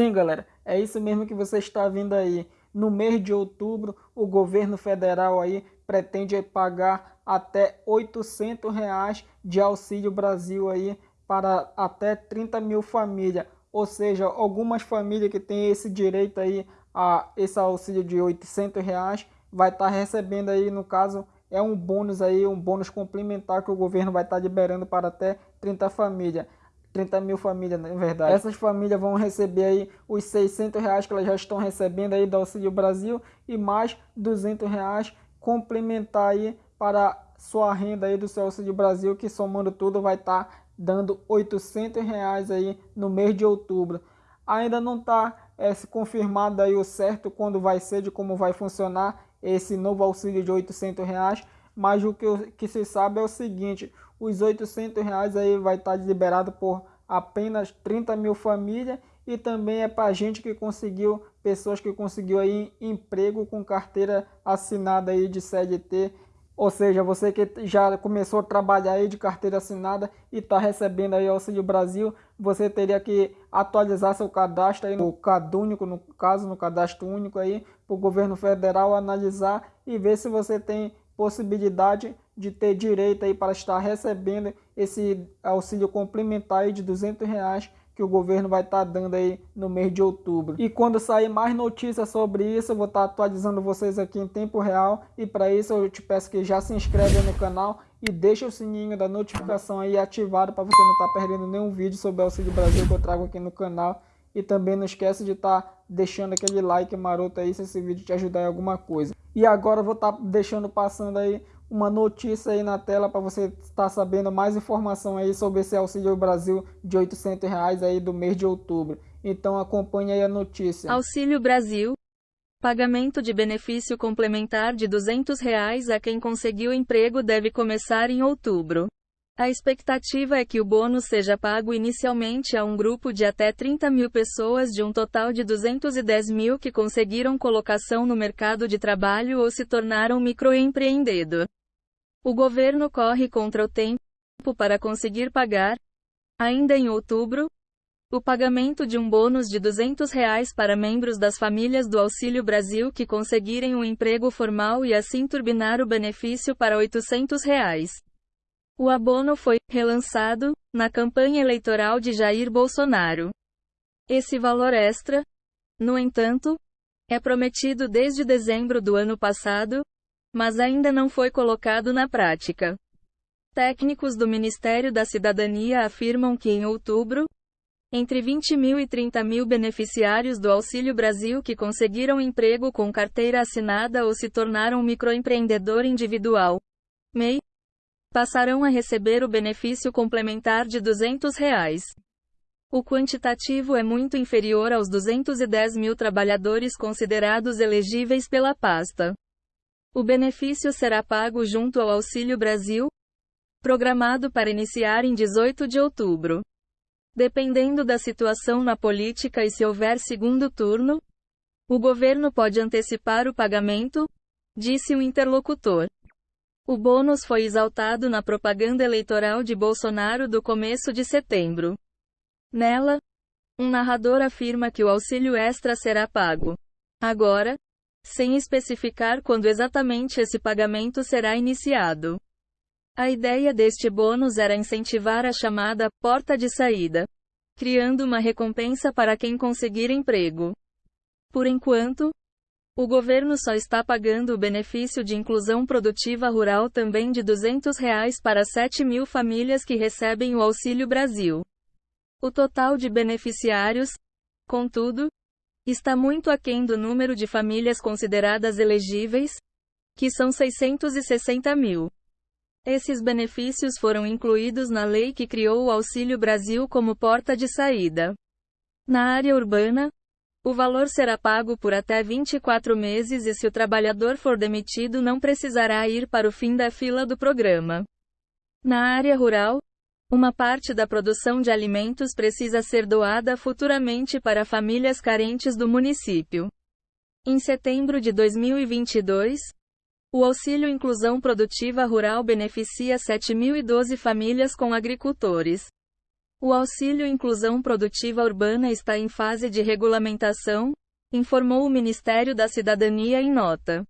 Sim, galera, é isso mesmo que você está vendo aí. No mês de outubro, o governo federal aí pretende pagar até 800 reais de auxílio Brasil aí para até 30 mil famílias. Ou seja, algumas famílias que têm esse direito aí a esse auxílio de 800 reais vai estar tá recebendo aí, no caso, é um bônus aí, um bônus complementar que o governo vai estar tá liberando para até 30 famílias. 30 mil famílias, na verdade. Essas famílias vão receber aí os 600 reais que elas já estão recebendo aí do Auxílio Brasil e mais 200 reais complementar aí para sua renda aí do seu Auxílio Brasil, que somando tudo vai estar tá dando 800 reais aí no mês de outubro. Ainda não está é, confirmado aí o certo quando vai ser, de como vai funcionar esse novo auxílio de 800 reais, mas o que, que se sabe é o seguinte, os 800 reais aí vai estar tá liberado por apenas 30 mil famílias e também é para gente que conseguiu, pessoas que conseguiu aí emprego com carteira assinada aí de CLT, ou seja, você que já começou a trabalhar aí de carteira assinada e está recebendo aí Auxílio Brasil, você teria que atualizar seu cadastro aí no CadÚnico, no caso, no cadastro único aí, para o governo federal analisar e ver se você tem possibilidade de ter direito aí para estar recebendo esse auxílio complementar aí de 200 reais que o governo vai estar dando aí no mês de outubro. E quando sair mais notícias sobre isso, eu vou estar atualizando vocês aqui em tempo real. E para isso eu te peço que já se inscreve no canal e deixa o sininho da notificação aí ativado para você não estar perdendo nenhum vídeo sobre o Auxílio Brasil que eu trago aqui no canal. E também não esquece de estar deixando aquele like maroto aí se esse vídeo te ajudar em alguma coisa. E agora eu vou estar deixando passando aí uma notícia aí na tela para você estar sabendo mais informação aí sobre esse Auxílio Brasil de 800 reais aí do mês de outubro. Então acompanhe aí a notícia. Auxílio Brasil. Pagamento de benefício complementar de 200 reais a quem conseguiu emprego deve começar em outubro. A expectativa é que o bônus seja pago inicialmente a um grupo de até 30 mil pessoas de um total de 210 mil que conseguiram colocação no mercado de trabalho ou se tornaram microempreendedor. O governo corre contra o tempo para conseguir pagar, ainda em outubro, o pagamento de um bônus de 200 reais para membros das famílias do Auxílio Brasil que conseguirem um emprego formal e assim turbinar o benefício para 800 reais. O abono foi relançado na campanha eleitoral de Jair Bolsonaro. Esse valor extra, no entanto, é prometido desde dezembro do ano passado, mas ainda não foi colocado na prática. Técnicos do Ministério da Cidadania afirmam que em outubro, entre 20 mil e 30 mil beneficiários do Auxílio Brasil que conseguiram emprego com carteira assinada ou se tornaram microempreendedor individual, MEI, passarão a receber o benefício complementar de 200 reais. O quantitativo é muito inferior aos 210 mil trabalhadores considerados elegíveis pela pasta. O benefício será pago junto ao Auxílio Brasil, programado para iniciar em 18 de outubro. Dependendo da situação na política e se houver segundo turno, o governo pode antecipar o pagamento, disse o interlocutor. O bônus foi exaltado na propaganda eleitoral de Bolsonaro do começo de setembro. Nela, um narrador afirma que o auxílio extra será pago agora, sem especificar quando exatamente esse pagamento será iniciado. A ideia deste bônus era incentivar a chamada porta de saída, criando uma recompensa para quem conseguir emprego. Por enquanto, o governo só está pagando o benefício de inclusão produtiva rural também de 200 reais para 7 mil famílias que recebem o Auxílio Brasil. O total de beneficiários, contudo, está muito aquém do número de famílias consideradas elegíveis, que são 660 mil. Esses benefícios foram incluídos na lei que criou o Auxílio Brasil como porta de saída. Na área urbana, o valor será pago por até 24 meses e se o trabalhador for demitido não precisará ir para o fim da fila do programa. Na área rural, uma parte da produção de alimentos precisa ser doada futuramente para famílias carentes do município. Em setembro de 2022, o Auxílio Inclusão Produtiva Rural beneficia 7.012 famílias com agricultores. O auxílio Inclusão Produtiva Urbana está em fase de regulamentação, informou o Ministério da Cidadania em nota.